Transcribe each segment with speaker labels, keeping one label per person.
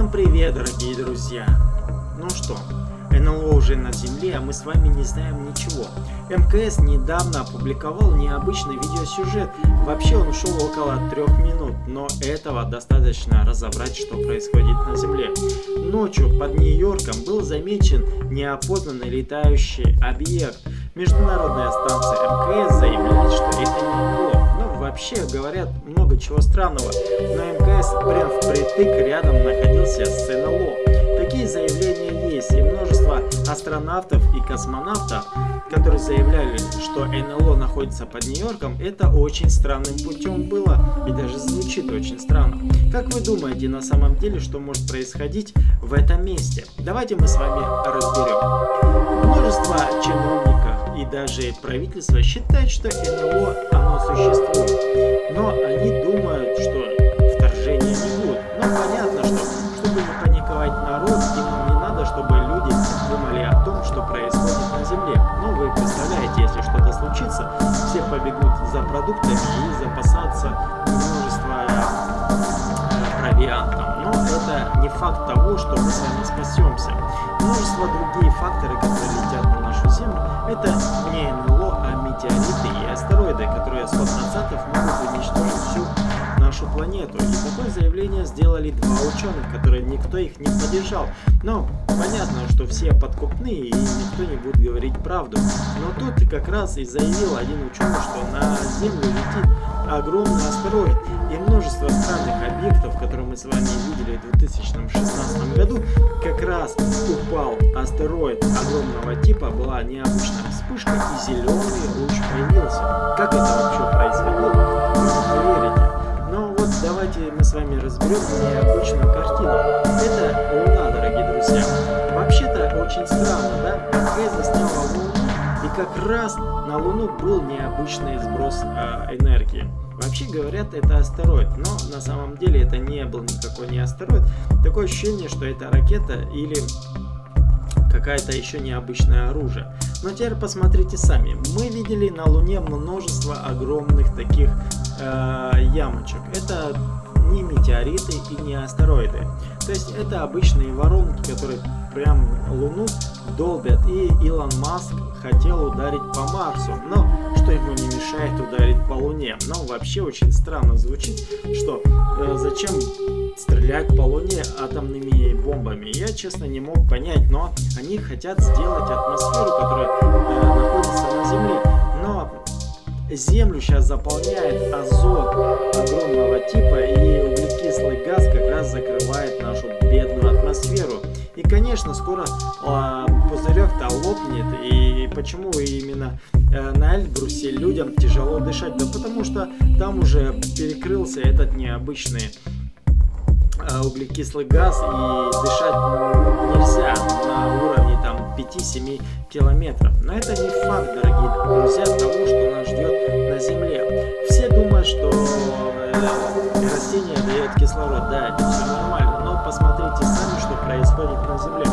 Speaker 1: Всем привет, дорогие друзья! Ну что, НЛО уже на Земле, а мы с вами не знаем ничего. МКС недавно опубликовал необычный видеосюжет. Вообще он ушел около трех минут, но этого достаточно разобрать, что происходит на Земле. Ночью под Нью-Йорком был замечен неопознанный летающий объект. Международная станция МКС заявляет, что это не НЛО вообще говорят много чего странного. На МКС прям впритык рядом находился с НЛО. Такие заявления есть, и множество астронавтов и космонавтов, которые заявляли, что НЛО находится под Нью-Йорком, это очень странным путем было, и даже звучит очень странно. Как вы думаете на самом деле, что может происходить в этом месте? Давайте мы с вами разберем. Множество чиновников и даже правительство считает, что НЛО оно существует. Но они думают, что вторжения не будет. Но понятно, что чтобы не паниковать народ, им не надо, чтобы люди думали о том, что происходит на Земле. Ну, вы представляете, если что-то случится, все побегут за продуктами и запасаться множество э, провиантом. Но это не факт того, что мы с вами спасемся. Множество другие факторы, которые летят на Землю, это не НЛО, а метеориты и астероиды, которые с назад могут уничтожить всю нашу планету. И такое заявление сделали два ученых, которые никто их не поддержал. Но понятно, что все подкупные и никто не будет говорить правду. Но тут как раз и заявил один ученый, что на Землю летит огромный астероид. И множество странных объектов, которые мы с вами видели в 2016 году, как раз упал астероид огромного типа, была необычная вспышка и зеленый луч появился. Как это вообще происходило, вы не поверите. Но вот давайте мы с вами разберем необычную картину. Это Луна, дорогие друзья. Вообще-то очень странно, да? МК засняла Луну, как раз на Луну был необычный сброс э, энергии. Вообще говорят, это астероид, но на самом деле это не был никакой не астероид. Такое ощущение, что это ракета или какая-то еще необычное оружие. Но теперь посмотрите сами. Мы видели на Луне множество огромных таких э, ямочек. Это не метеориты и не астероиды. То есть это обычные воронки, которые прям Луну долбят. И Илон Маск хотел ударить по Марсу, но что ему не мешает ударить по Луне. Но вообще очень странно звучит, что э, зачем стрелять по Луне атомными бомбами. Я честно не мог понять, но они хотят сделать атмосферу, которая э, находится на Земле. Но Землю сейчас заполняет азот огромного типа и углекислый газ как раз закрывает нашу атмосферу. И конечно скоро э, пузырек-то лопнет и почему именно э, на Эльбрусе людям тяжело дышать? Да потому что там уже перекрылся этот необычный э, углекислый газ и дышать нельзя на уровне там 5-7 километров. Но это не факт, дорогие друзья, того, что нас ждет на Земле. Все думают, что э, растение дает кислород, да, это все нормально, но посмотрите сами, что происходит на Земле.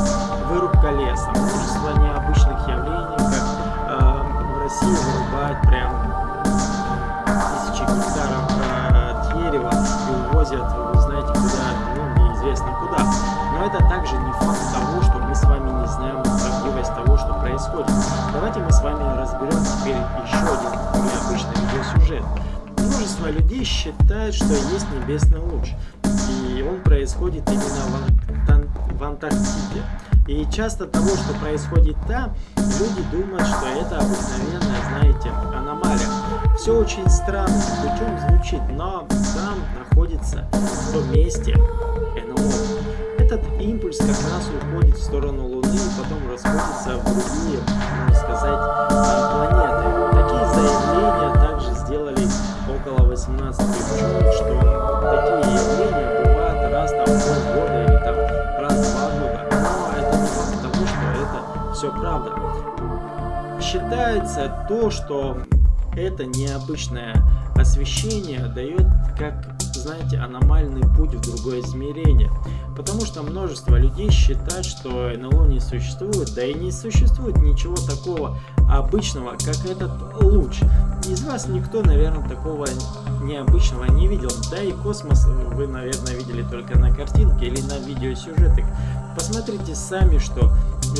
Speaker 1: Вырубка леса, множество необычных явлений, как э, в России вырубают прям тысячи гектаров э, дерева и увозят, вы знаете, куда, ну, неизвестно куда. Но это также не факт того, что мы с вами не знаем правдивость того, что происходит. Давайте мы с вами разберем теперь еще один необычный видеосюжет. Множество людей считают, что есть небесный луч, и он происходит именно в, Антарктиде. И часто того, что происходит там, люди думают, что это обыкновенная, знаете, аномалия. Все очень странно, путем звучит, но там находится в том месте НЛО. Этот импульс как раз уходит в сторону Луны и потом расходится в другие, можно сказать, планеты. Такие заявления также сделали около 18 ученых, что такие явления бывают раз там в полгода или там раз в два года. Но это не того, что это все правда. Считается то, что это необычное освещение дает как знаете, аномальный путь в другое измерение. Потому что множество людей считают, что НЛО не существует, да и не существует ничего такого обычного, как этот луч. Из вас никто, наверное, такого необычного не видел. Да и космос вы, наверное, видели только на картинке или на видеосюжетах. Посмотрите сами, что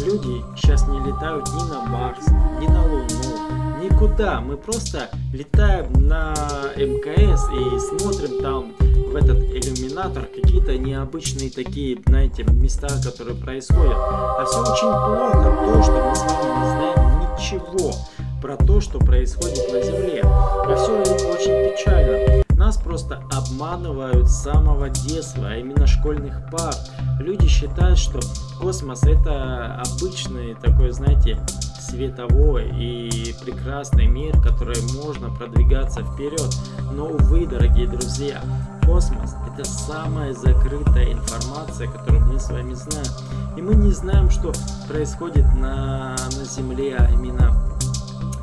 Speaker 1: люди сейчас не летают ни на Марс, ни на Луну, никуда. Мы просто летаем на МКС и смотрим там в этот иллюминатор какие-то необычные такие, знаете, места, которые происходят. А все очень плохо, то, что мы с вами не знаем ничего про то, что происходит на Земле. А все очень печально. Нас просто обманывают с самого детства, а именно школьных пар. Люди считают, что космос это обычный такой, знаете, световой и прекрасный мир, который можно продвигаться вперед. Но, увы, дорогие друзья, космос это самая закрытая информация, которую мы с вами знаем. И мы не знаем, что происходит на, на Земле, а именно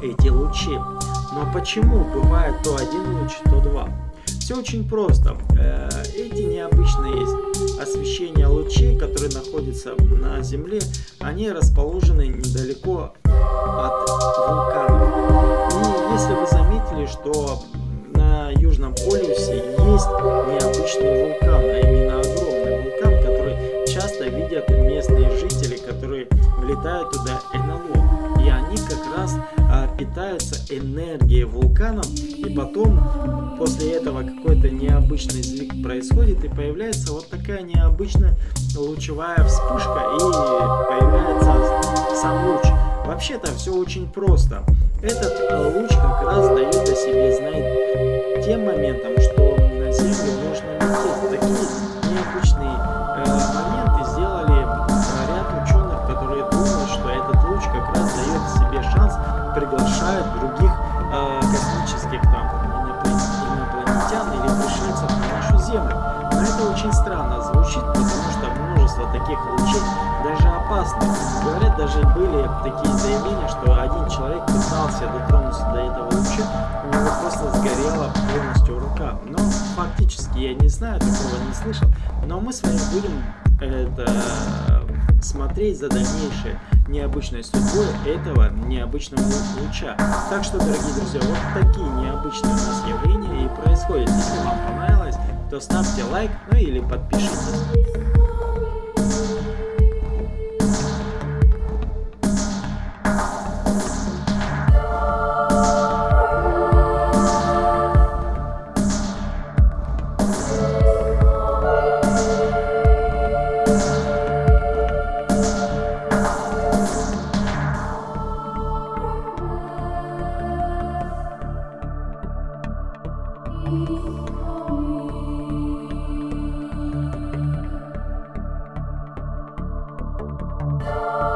Speaker 1: эти лучи. Но почему бывает то один луч, то два? Все очень просто. Э, эти необычные освещения лучей, которые находятся на Земле, они расположены недалеко от вулканов. И если вы заметили, что на Южном полюсе есть необычный вулкан, а именно огромный вулкан, который часто видят местные жители, которые влетают туда НЛО. И они как раз питаются энергией вулканом, и потом после этого какой-то необычный сдвиг происходит, и появляется вот такая необычная лучевая вспышка, и появляется сам луч. Вообще-то все очень просто. Этот луч как раз дает о себе знать тем моментом, что на Землю можно лететь. Такие необычные это очень странно звучит, потому что множество таких лучей даже опасно. Говорят, даже были такие заявления, что один человек пытался дотронуться до этого луча, у него просто сгорела полностью рука. Но фактически я не знаю, такого не слышал. Но мы с вами будем это смотреть за дальнейшей необычной судьбой этого необычного луча. Так что, дорогие друзья, вот такие необычные у нас явления и происходят. Если вам понравилось, то ставьте лайк, ну или подпишитесь. Oh.